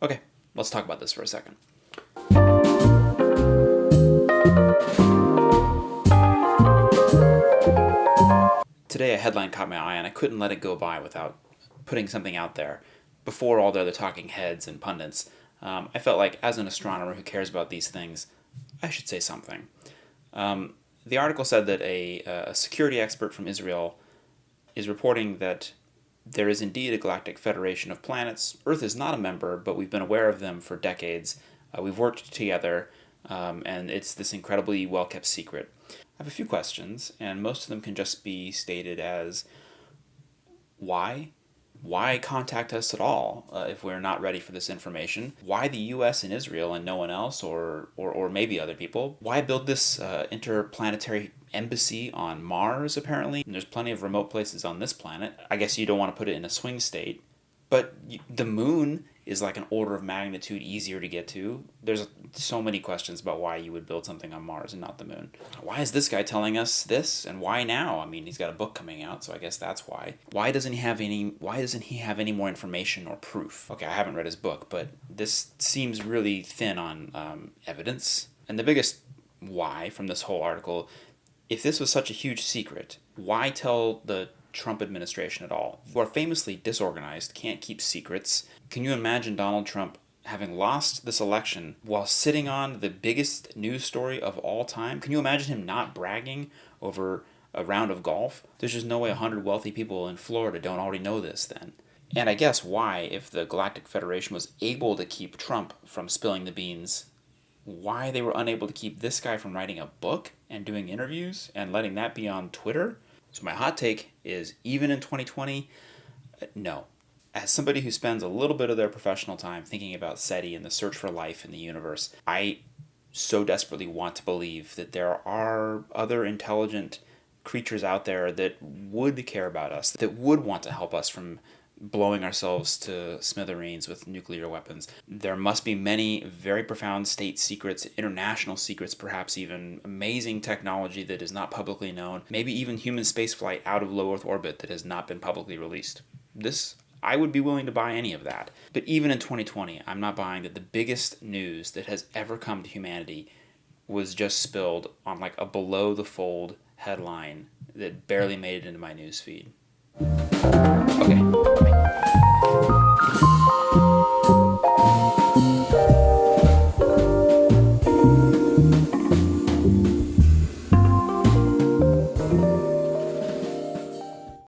Okay, let's talk about this for a second. Today a headline caught my eye and I couldn't let it go by without putting something out there. Before all the other talking heads and pundits, um, I felt like as an astronomer who cares about these things, I should say something. Um, the article said that a, a security expert from Israel is reporting that there is indeed a galactic federation of planets. Earth is not a member, but we've been aware of them for decades. Uh, we've worked together, um, and it's this incredibly well kept secret. I have a few questions, and most of them can just be stated as why? Why contact us at all uh, if we're not ready for this information? Why the US and Israel and no one else, or, or, or maybe other people? Why build this uh, interplanetary embassy on Mars, apparently? And there's plenty of remote places on this planet. I guess you don't want to put it in a swing state. But the moon is like an order of magnitude easier to get to. There's so many questions about why you would build something on Mars and not the moon. Why is this guy telling us this and why now? I mean, he's got a book coming out, so I guess that's why. Why doesn't he have any why doesn't he have any more information or proof? Okay, I haven't read his book, but this seems really thin on um, evidence. And the biggest why from this whole article, if this was such a huge secret, why tell the Trump administration at all, who are famously disorganized, can't keep secrets. Can you imagine Donald Trump having lost this election while sitting on the biggest news story of all time? Can you imagine him not bragging over a round of golf? There's just no way 100 wealthy people in Florida don't already know this then. And I guess why, if the Galactic Federation was able to keep Trump from spilling the beans, why they were unable to keep this guy from writing a book and doing interviews and letting that be on Twitter? So my hot take is even in 2020, uh, no. As somebody who spends a little bit of their professional time thinking about SETI and the search for life in the universe, I so desperately want to believe that there are other intelligent creatures out there that would care about us, that would want to help us from blowing ourselves to smithereens with nuclear weapons. There must be many very profound state secrets, international secrets, perhaps even amazing technology that is not publicly known, maybe even human spaceflight out of low Earth orbit that has not been publicly released. This I would be willing to buy any of that. But even in 2020, I'm not buying that the biggest news that has ever come to humanity was just spilled on like a below the fold headline that barely made it into my news feed. Okay.